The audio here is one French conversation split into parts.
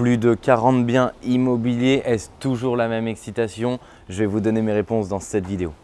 Plus de 40 biens immobiliers, est-ce toujours la même excitation? Je vais vous donner mes réponses dans cette vidéo.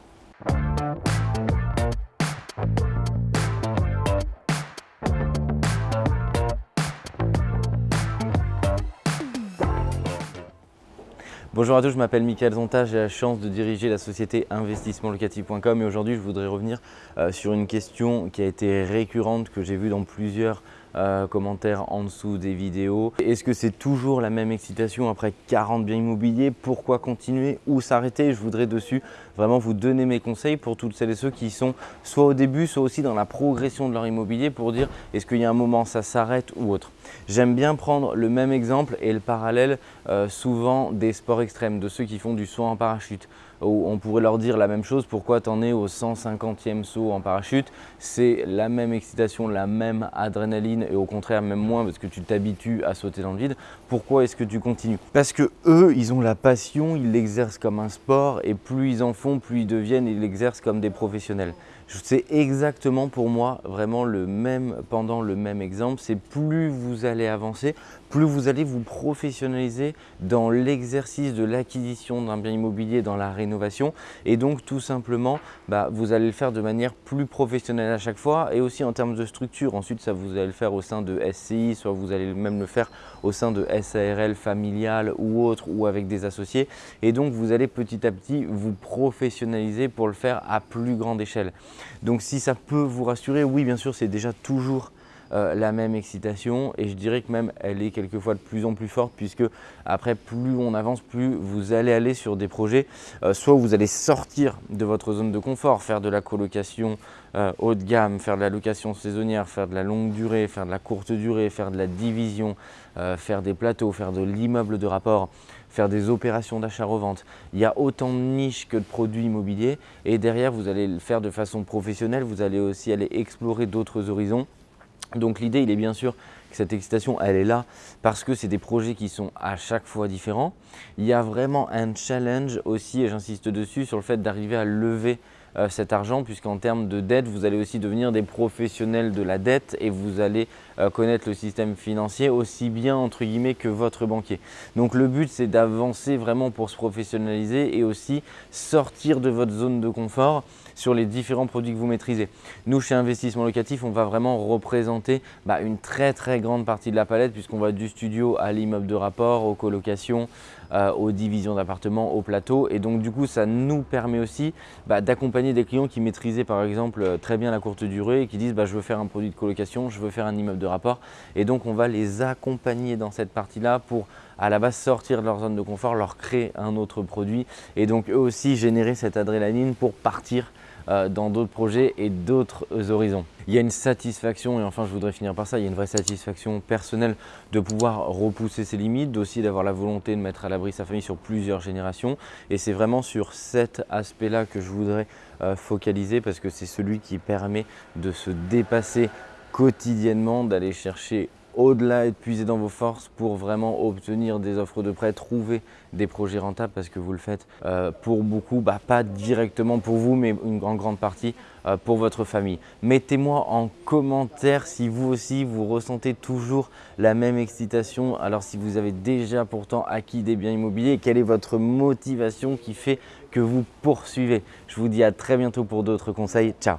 Bonjour à tous, je m'appelle Michael Zonta, j'ai la chance de diriger la société investissementlocatif.com et aujourd'hui je voudrais revenir euh, sur une question qui a été récurrente que j'ai vue dans plusieurs euh, commentaires en dessous des vidéos. Est-ce que c'est toujours la même excitation après 40 biens immobiliers? Pourquoi continuer ou s'arrêter? Je voudrais dessus vraiment vous donner mes conseils pour toutes celles et ceux qui sont soit au début, soit aussi dans la progression de leur immobilier pour dire est-ce qu'il y a un moment ça s'arrête ou autre. J'aime bien prendre le même exemple et le parallèle euh, souvent des sports extrêmes, de ceux qui font du saut en parachute on pourrait leur dire la même chose, pourquoi tu en es au 150e saut en parachute? C'est la même excitation, la même adrénaline et au contraire même moins parce que tu t'habitues à sauter dans le vide. Pourquoi est-ce que tu continues? Parce que eux, ils ont la passion, ils l'exercent comme un sport et plus ils en font, plus ils deviennent, ils l'exercent comme des professionnels. C'est exactement pour moi vraiment le même pendant le même exemple. C'est plus vous allez avancer, plus vous allez vous professionnaliser dans l'exercice de l'acquisition d'un bien immobilier, dans la rénovation. Et donc tout simplement, bah, vous allez le faire de manière plus professionnelle à chaque fois et aussi en termes de structure. Ensuite, ça vous allez le faire au sein de SCI, soit vous allez même le faire au sein de SARL familiale ou autre ou avec des associés. Et donc vous allez petit à petit vous professionnaliser pour le faire à plus grande échelle. Donc si ça peut vous rassurer, oui bien sûr c'est déjà toujours euh, la même excitation. Et je dirais que même elle est quelquefois de plus en plus forte puisque après plus on avance, plus vous allez aller sur des projets, euh, soit vous allez sortir de votre zone de confort, faire de la colocation euh, haut de gamme, faire de la location saisonnière, faire de la longue durée, faire de la courte durée, faire de la division, faire des plateaux, faire de l'immeuble de rapport, faire des opérations d'achat-revente. Il y a autant de niches que de produits immobiliers. Et derrière vous allez le faire de façon professionnelle, vous allez aussi aller explorer d'autres horizons donc l'idée, il est bien sûr que cette excitation, elle est là parce que c'est des projets qui sont à chaque fois différents. Il y a vraiment un challenge aussi, et j'insiste dessus, sur le fait d'arriver à lever euh, cet argent puisqu'en termes de dette, vous allez aussi devenir des professionnels de la dette et vous allez euh, connaître le système financier aussi bien entre guillemets que votre banquier. Donc le but c'est d'avancer vraiment pour se professionnaliser et aussi sortir de votre zone de confort sur les différents produits que vous maîtrisez. Nous, chez Investissement Locatif, on va vraiment représenter bah, une très très grande partie de la palette puisqu'on va du studio à l'immeuble de rapport, aux colocations, euh, aux divisions d'appartements, au plateau. Et donc du coup, ça nous permet aussi bah, d'accompagner des clients qui maîtrisaient par exemple euh, très bien la courte durée et qui disent bah, je veux faire un produit de colocation, je veux faire un immeuble de rapport. Et donc on va les accompagner dans cette partie-là pour à la base sortir de leur zone de confort, leur créer un autre produit et donc eux aussi générer cette adrénaline pour partir euh, dans d'autres projets et d'autres horizons. Il y a une satisfaction, et enfin je voudrais finir par ça, il y a une vraie satisfaction personnelle de pouvoir repousser ses limites, aussi d'avoir la volonté de mettre à l'abri sa famille sur plusieurs générations. Et c'est vraiment sur cet aspect-là que je voudrais euh, focaliser parce que c'est celui qui permet de se dépasser quotidiennement, d'aller chercher au-delà et de puiser dans vos forces pour vraiment obtenir des offres de prêt, trouver des projets rentables parce que vous le faites euh, pour beaucoup, bah, pas directement pour vous, mais une grande, grande partie euh, pour votre famille. Mettez-moi en commentaire si vous aussi vous ressentez toujours la même excitation. Alors si vous avez déjà pourtant acquis des biens immobiliers, quelle est votre motivation qui fait que vous poursuivez? Je vous dis à très bientôt pour d'autres conseils. Ciao